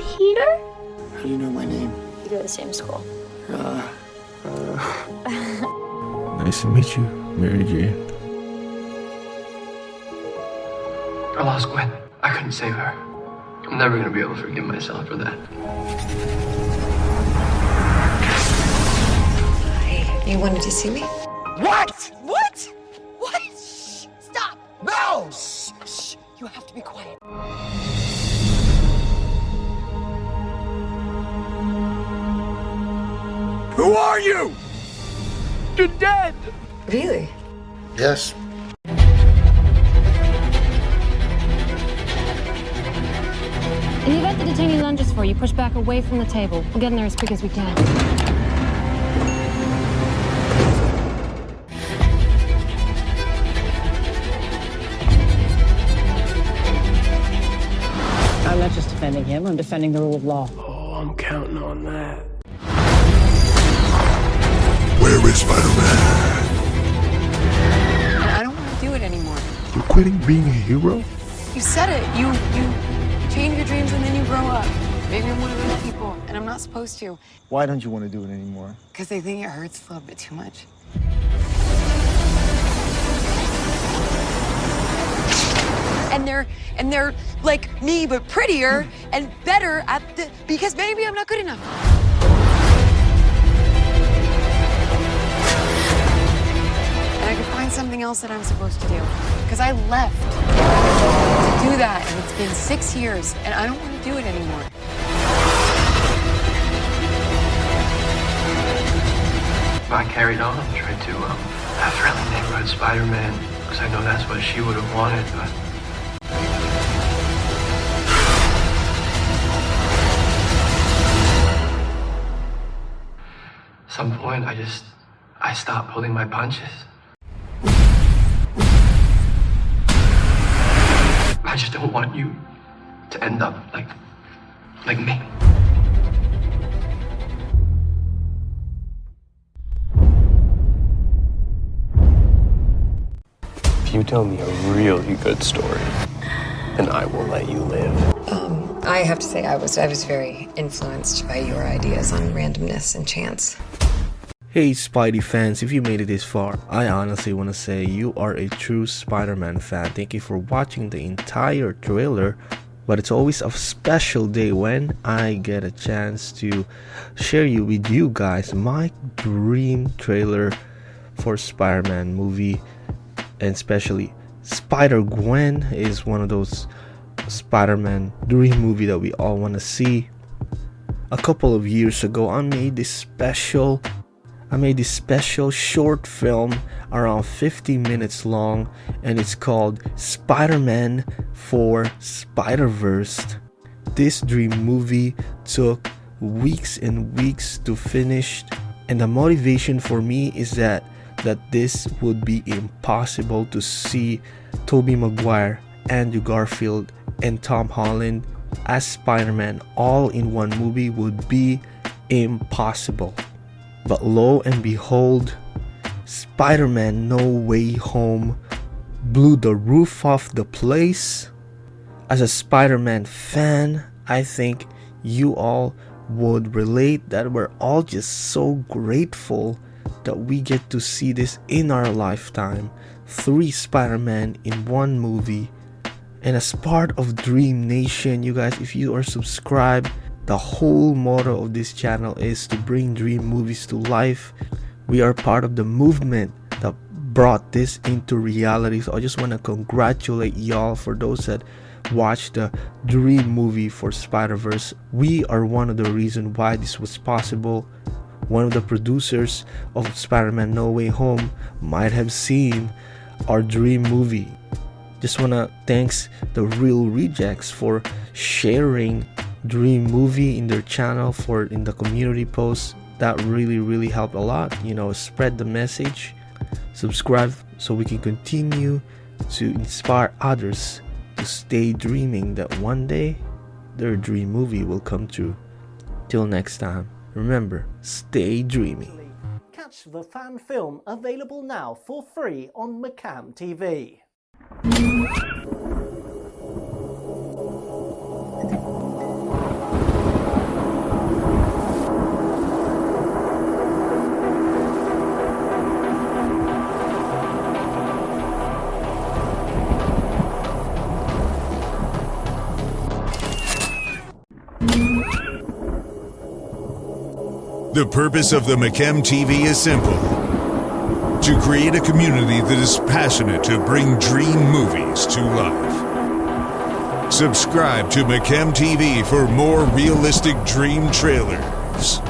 Peter? How do you know my name? We go to the same school. Uh, uh... nice to meet you, Mary Jane. I lost Gwen. I couldn't save her. I'm never gonna be able to forgive myself for that. Hi. You wanted to see me? What? What? What? Shh! Stop! No! Shh! Shh! You have to be quiet. Who are you? You're dead! Really? Yes. In the event the detainee lunges for you, push back away from the table. We'll get in there as quick as we can. I'm not just defending him, I'm defending the rule of law. Oh, I'm counting on that. Quitting being a hero? You said it. You you change your dreams and then you grow up. Maybe I'm one of those people, and I'm not supposed to. Why don't you want to do it anymore? Because they think it hurts a little bit too much. And they're and they're like me, but prettier and better at the because maybe I'm not good enough. And I could find something else that I'm supposed to do. Because I left to do that, and it's been six years, and I don't want to do it anymore. I carried on, tried to um, have friendly neighborhood Spider-Man, because I know that's what she would have wanted, but... At some point, I just, I stopped pulling my punches. Just don't want you to end up like, like me. If you tell me a really good story, then I will let you live. Um, I have to say, I was I was very influenced by your ideas on randomness and chance. Hey Spidey fans, if you made it this far, I honestly want to say you are a true Spider-Man fan. Thank you for watching the entire trailer. But it's always a special day when I get a chance to share you with you guys my dream trailer for Spider-Man movie and especially Spider-Gwen is one of those Spider-Man dream movie that we all want to see. A couple of years ago, I made this special I made this special short film around 50 minutes long and it's called Spider-Man for Spider-Verse. This dream movie took weeks and weeks to finish and the motivation for me is that that this would be impossible to see Tobey Maguire, Andrew Garfield and Tom Holland as Spider-Man all in one movie would be impossible. But lo and behold, Spider Man No Way Home blew the roof off the place. As a Spider Man fan, I think you all would relate that we're all just so grateful that we get to see this in our lifetime. Three Spider Man in one movie. And as part of Dream Nation, you guys, if you are subscribed, the whole motto of this channel is to bring dream movies to life. We are part of the movement that brought this into reality. So I just want to congratulate y'all for those that watched the dream movie for Spider-Verse. We are one of the reason why this was possible. One of the producers of Spider-Man No Way Home might have seen our dream movie. Just wanna thanks the Reel Rejects for sharing dream movie in their channel for in the community post. That really really helped a lot you know spread the message. Subscribe so we can continue to inspire others to stay dreaming that one day their dream movie will come true. Till next time remember stay dreaming. Catch the fan film available now for free on McCam TV The purpose of the McKem TV is simple. To create a community that is passionate to bring dream movies to life. Subscribe to McKem TV for more realistic dream trailers.